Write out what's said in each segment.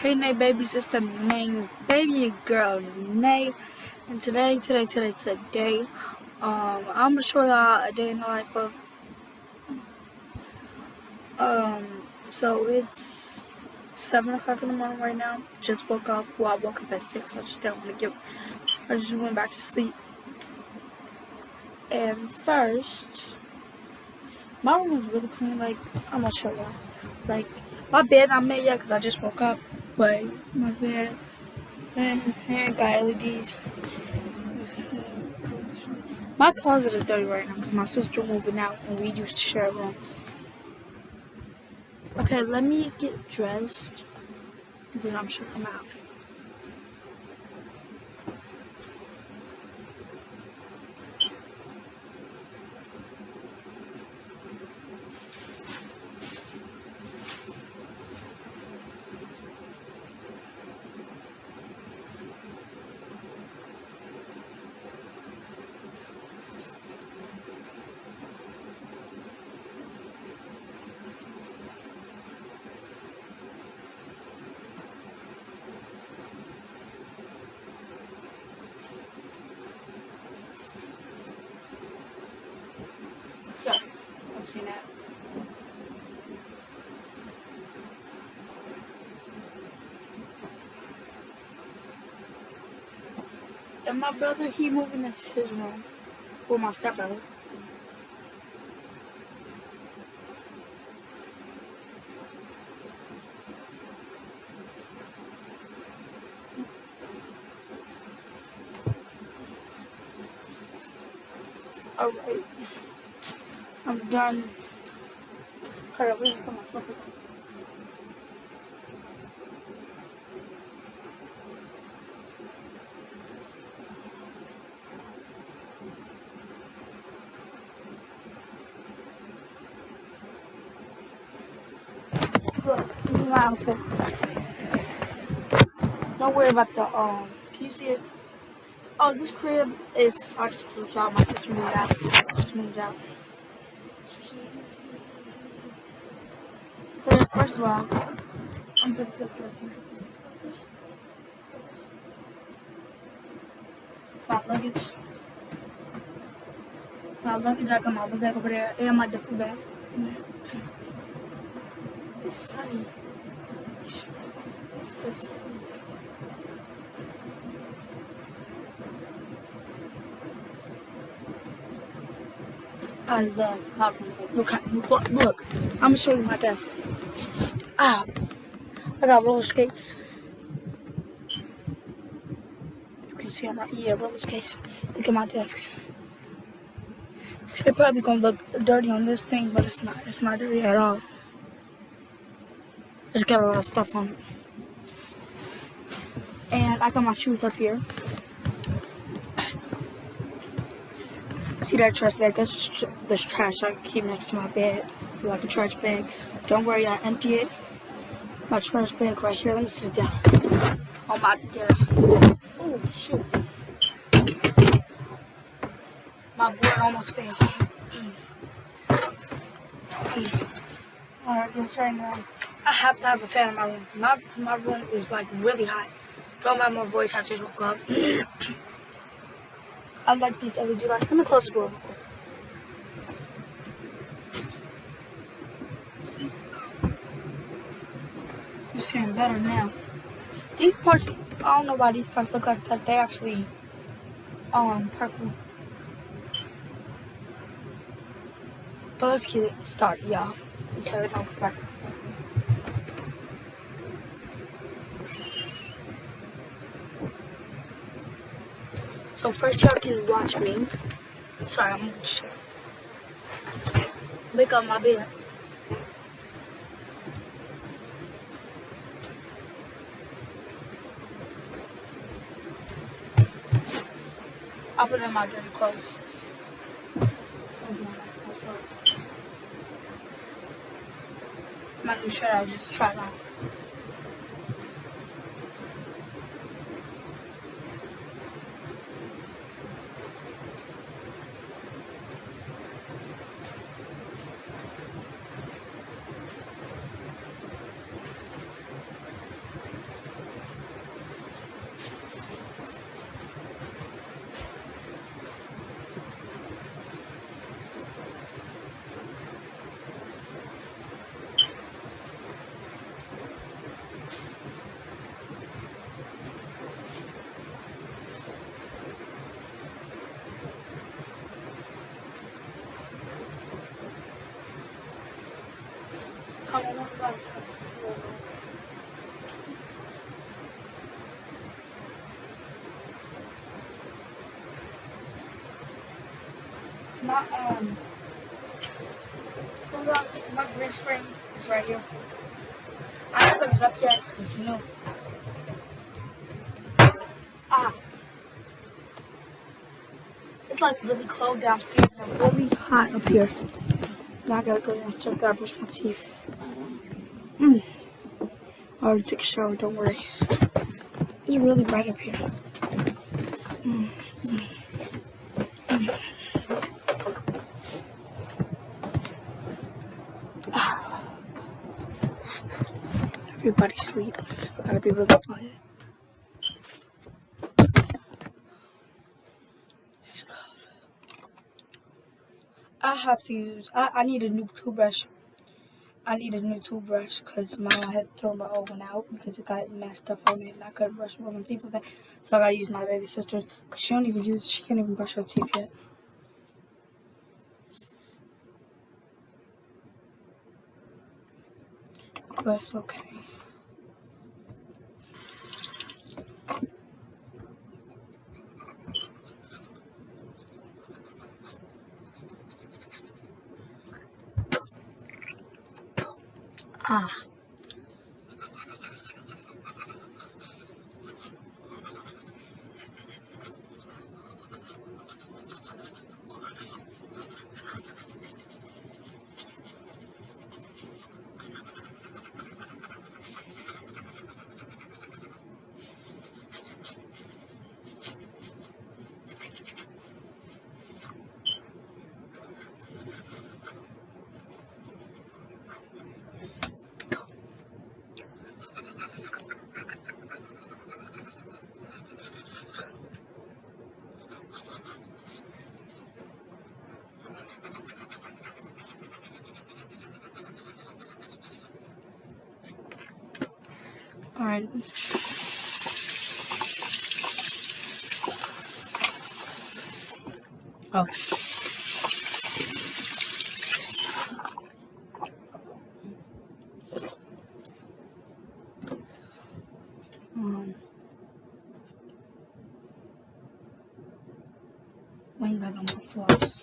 Hey Nay babies, it's the main baby girl Nay. And today, today, today, today, um, I'm gonna show y'all a day in the life of um so it's seven o'clock in the morning right now. Just woke up. Well I woke up at six, so I just didn't wanna get I just went back to sleep. And first my room is really clean, like I'm gonna show y'all. Like my bed I made yet because I just woke up, my bed and, and got LEDs. My closet is dirty right now because my sister moving out and we used to share a room. Okay, let me get dressed and then I'm sure my outfit. So, And my brother, he moving into his room. With my stepbrother. Alright. I'm done. Hold up, let me put my slippers on. Look, this is my outfit. Don't worry about the, um, can you see it? Oh, this crib is, I just told y'all, my sister moved out. Just moved out. Going to dressing because it's slippers. Slippers. My luggage. My luggage, bag over there and my duffel bag. It's sunny. It's just sunny. I love look, look, look. I'm gonna show you my desk. Ah, I got roller skates. You can see I'm right here, roller skates. Look at my desk. It probably gonna look dirty on this thing, but it's not. It's not dirty at all. It's got a lot of stuff on it. And I got my shoes up here. See that trash bag? That's tr this trash I keep next to my bed. Like a trash bag. Don't worry, I empty it. My trash bag right here. Let me sit down on my desk. Oh shoot! My board almost fell. Mm. Alright, just right now. I have to have a fan in my room. My my room is like really hot. Don't mind my voice. I just woke up. I like these LED lights. Let me close the door real quick. You're seeing better now. These parts, I don't know why these parts look like that. They actually, um, purple. But let's get it started, y'all. So first y'all can watch me. Sorry, I'm gonna shit. Make up my bed. I'll put in my dirty clothes. My new shirt I just tried on. My um, my green screen is right here. I haven't put it up yet because you know. Ah. It's like really cold downstairs and really hot up here. Now I gotta go downstairs, gotta brush my teeth. Mm. I already took a shower, don't worry. It's really bright up here. Mm. Everybody sleep. Gotta be really quiet. I have to use, I, I need a new toothbrush. I need a new toothbrush because my I had thrown my old one out because it got messed up on me and I couldn't brush my teeth with it. So I gotta use my baby sister's because she don't even use she can't even brush her teeth yet. But it's okay. Ah. Alright. Oh. Um. We ain't got no more floss.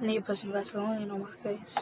I need to put some Vaseline on my face.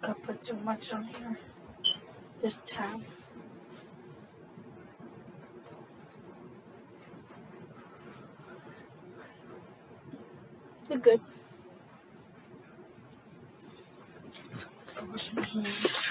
Think I put too much on here this time. You're good. Wash my hands.